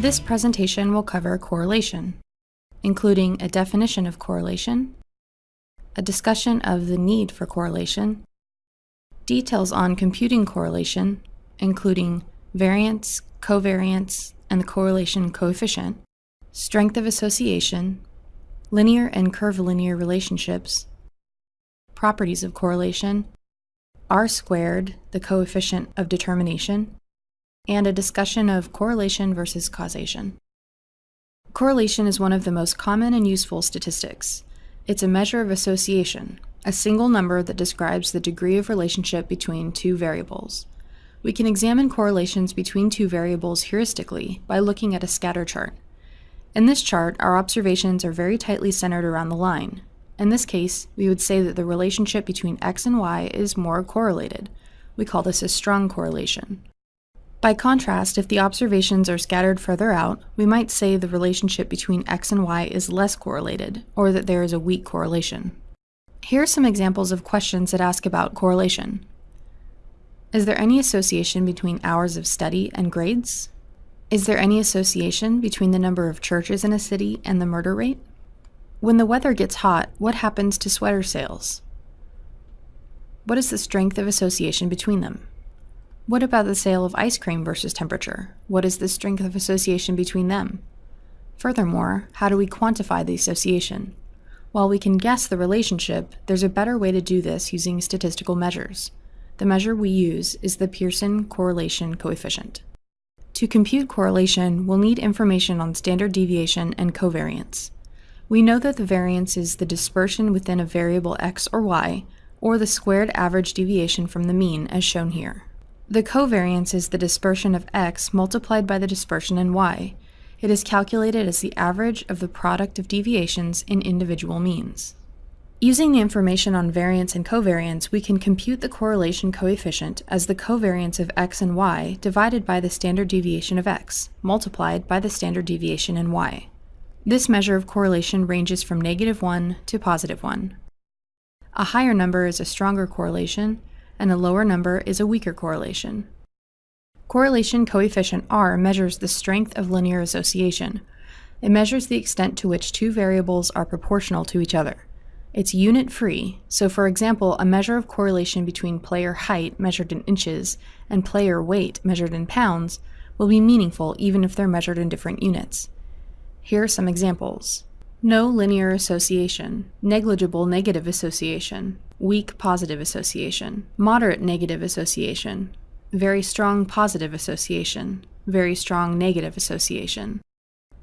This presentation will cover correlation, including a definition of correlation, a discussion of the need for correlation, details on computing correlation, including variance, covariance, and the correlation coefficient, strength of association, linear and curvilinear relationships, properties of correlation, r squared, the coefficient of determination, and a discussion of correlation versus causation. Correlation is one of the most common and useful statistics. It's a measure of association, a single number that describes the degree of relationship between two variables. We can examine correlations between two variables heuristically by looking at a scatter chart. In this chart, our observations are very tightly centered around the line. In this case, we would say that the relationship between x and y is more correlated. We call this a strong correlation. By contrast, if the observations are scattered further out, we might say the relationship between x and y is less correlated, or that there is a weak correlation. Here are some examples of questions that ask about correlation. Is there any association between hours of study and grades? Is there any association between the number of churches in a city and the murder rate? When the weather gets hot, what happens to sweater sales? What is the strength of association between them? What about the sale of ice cream versus temperature? What is the strength of association between them? Furthermore, how do we quantify the association? While we can guess the relationship, there's a better way to do this using statistical measures. The measure we use is the Pearson correlation coefficient. To compute correlation, we'll need information on standard deviation and covariance. We know that the variance is the dispersion within a variable x or y, or the squared average deviation from the mean, as shown here. The covariance is the dispersion of x multiplied by the dispersion in y. It is calculated as the average of the product of deviations in individual means. Using the information on variance and covariance, we can compute the correlation coefficient as the covariance of x and y divided by the standard deviation of x, multiplied by the standard deviation in y. This measure of correlation ranges from negative 1 to positive 1. A higher number is a stronger correlation, and a lower number is a weaker correlation. Correlation coefficient R measures the strength of linear association. It measures the extent to which two variables are proportional to each other. It's unit-free, so for example, a measure of correlation between player height measured in inches and player weight measured in pounds will be meaningful even if they're measured in different units. Here are some examples. No linear association, negligible negative association, weak positive association, moderate negative association, very strong positive association, very strong negative association.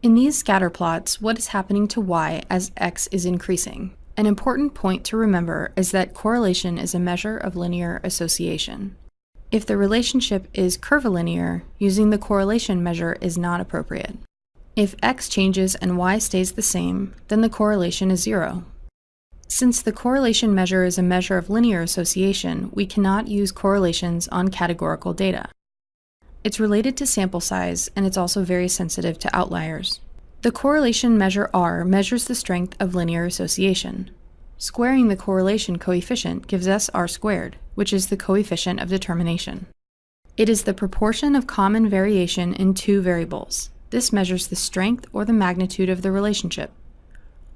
In these scatter plots, what is happening to y as x is increasing? An important point to remember is that correlation is a measure of linear association. If the relationship is curvilinear, using the correlation measure is not appropriate. If x changes and y stays the same, then the correlation is zero. Since the correlation measure is a measure of linear association, we cannot use correlations on categorical data. It's related to sample size, and it's also very sensitive to outliers. The correlation measure R measures the strength of linear association. Squaring the correlation coefficient gives us R squared, which is the coefficient of determination. It is the proportion of common variation in two variables. This measures the strength or the magnitude of the relationship.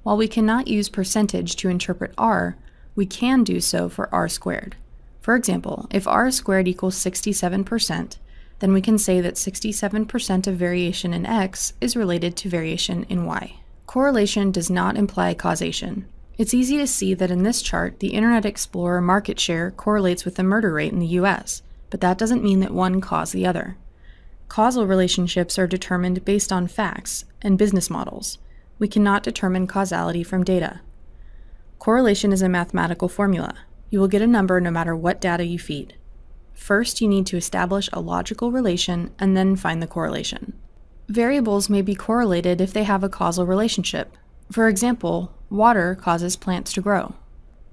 While we cannot use percentage to interpret R, we can do so for R squared. For example, if R squared equals 67%, then we can say that 67% of variation in x is related to variation in y. Correlation does not imply causation. It's easy to see that in this chart, the Internet Explorer market share correlates with the murder rate in the US, but that doesn't mean that one caused the other. Causal relationships are determined based on facts and business models. We cannot determine causality from data. Correlation is a mathematical formula. You will get a number no matter what data you feed. First, you need to establish a logical relation and then find the correlation. Variables may be correlated if they have a causal relationship. For example, water causes plants to grow.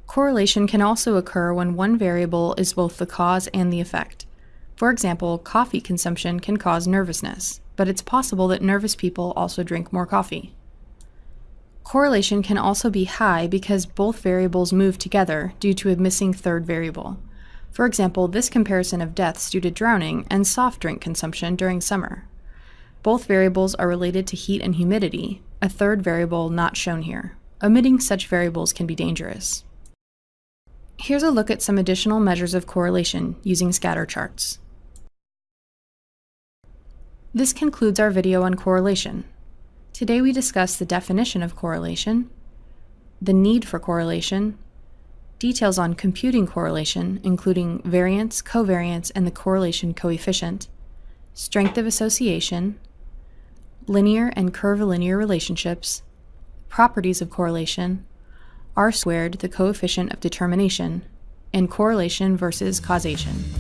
Correlation can also occur when one variable is both the cause and the effect. For example, coffee consumption can cause nervousness, but it's possible that nervous people also drink more coffee. Correlation can also be high because both variables move together due to a missing third variable. For example, this comparison of deaths due to drowning and soft drink consumption during summer. Both variables are related to heat and humidity, a third variable not shown here. Omitting such variables can be dangerous. Here's a look at some additional measures of correlation using scatter charts. This concludes our video on correlation. Today we discussed the definition of correlation, the need for correlation, details on computing correlation, including variance, covariance, and the correlation coefficient, strength of association, linear and curvilinear relationships, properties of correlation, r squared, the coefficient of determination, and correlation versus causation.